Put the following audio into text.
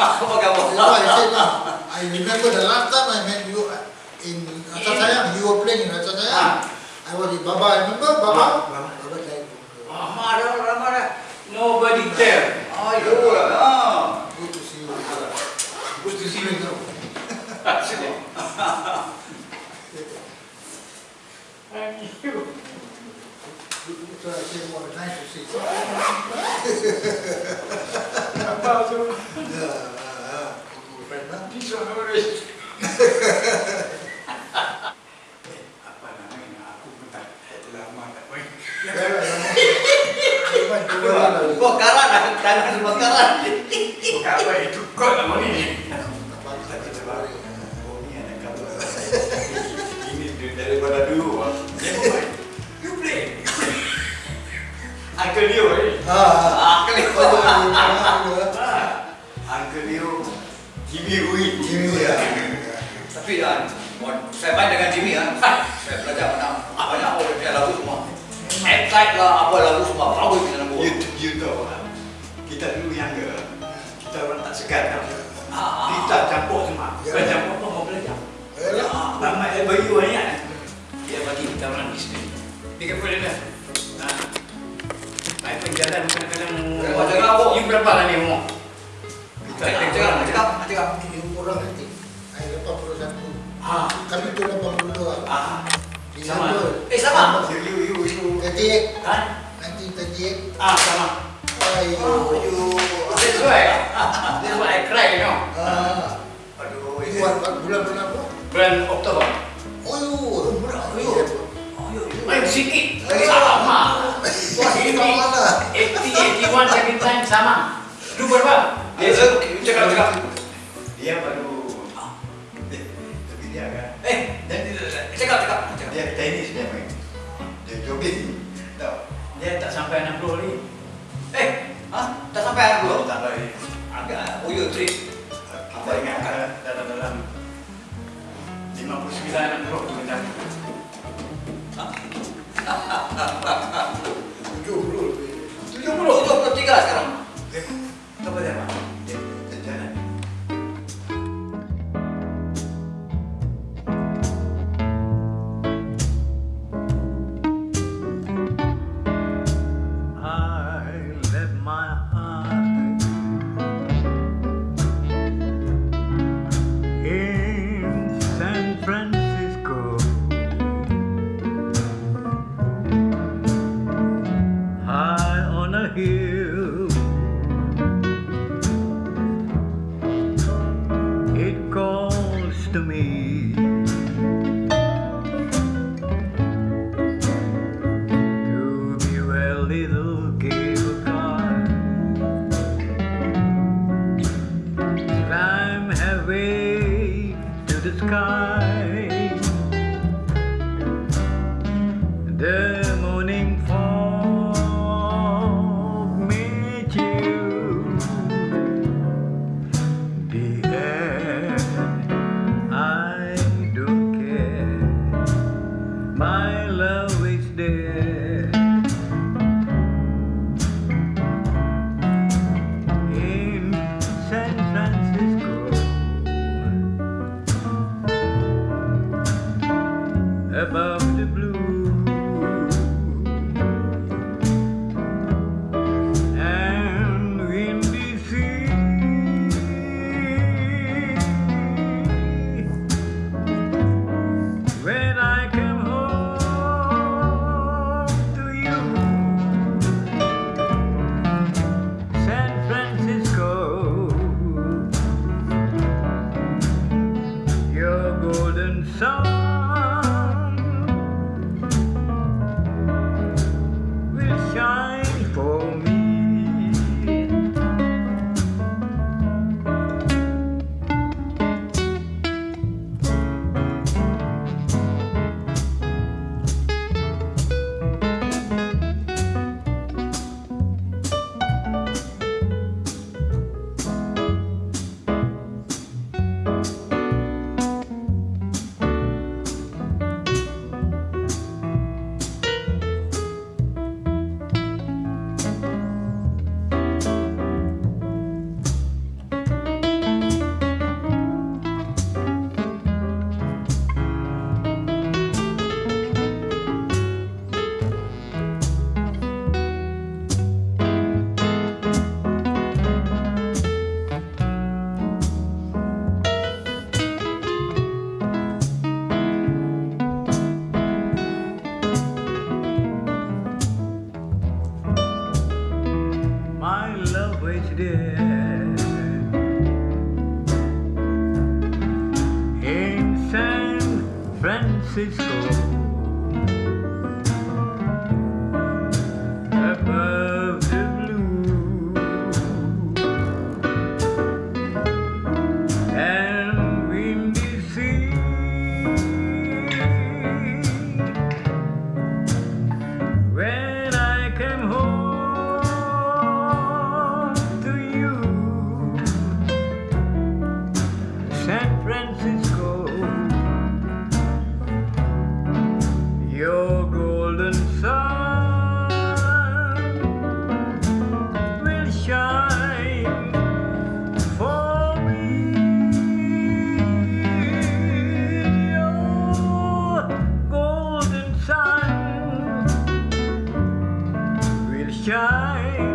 I said lah. I remember the last time I met you uh, in Sayang, you were playing in Sayang. I was with Baba, remember Baba? Baba. Baba died. Lama dah. Nobody care. Oh, you lah. Good to see you. Good to see you. So I said, well, nice to see you. Yeah, This one always. Apa namanya? Aku pun tak lama tak main. Yeah, yeah, yeah. Iwan, tu orang lagi. Kau karan lah, tangan semua karan. Bukan apa itu kau ni. Tak ni daripada dulu. ah. Dia main. You play. Uncle Leo eh. Ah, ah. Jimmy Rui. Jimmy, ya. Tapi kan, saya main dengan Jimmy kan, saya belajar mana banyak orang dia lagu semua. Excite lah, apa lagu semua, bagus kita lagu. You, you tahu ah, kita dulu yang ke, kita orang tak segan. Ah, Kita campur semua. Ya. Bukan campur pun mau belajar. Eh, Ah, Lama dia bagi banyak. Dia bagi kita orang di sini. Dia kata dia. Nah, main penjalan kadang-kadang. Berapa? You berapa lah ni umur? Cakap, cakap, cakap, cakap. Ini orang nanti. Saya 81. Ah, Kami tu 82. ah, Di Sama. Eh, sama. you, you, you, you. 38. Kan? 1938. Ah, sama. Ayo. Aduh, That's why. That's why I cry, you know. Ah. aduh, Ini bulan bulan berapa? Bulan Oktober. Oh, yo. Murah, Ayo. ayo. Ayo, Main sikit. Sama. Wah, ini kat mana? 80, 81 second time sama. Lu berapa? Dia cakap cakap. Dia baru tapi dia agak eh dan cakap cakap dia tenis dia main. Dia jogging. Tau dia tak sampai 60 ni eh ha? Tak sampai 60 Francisco. sky.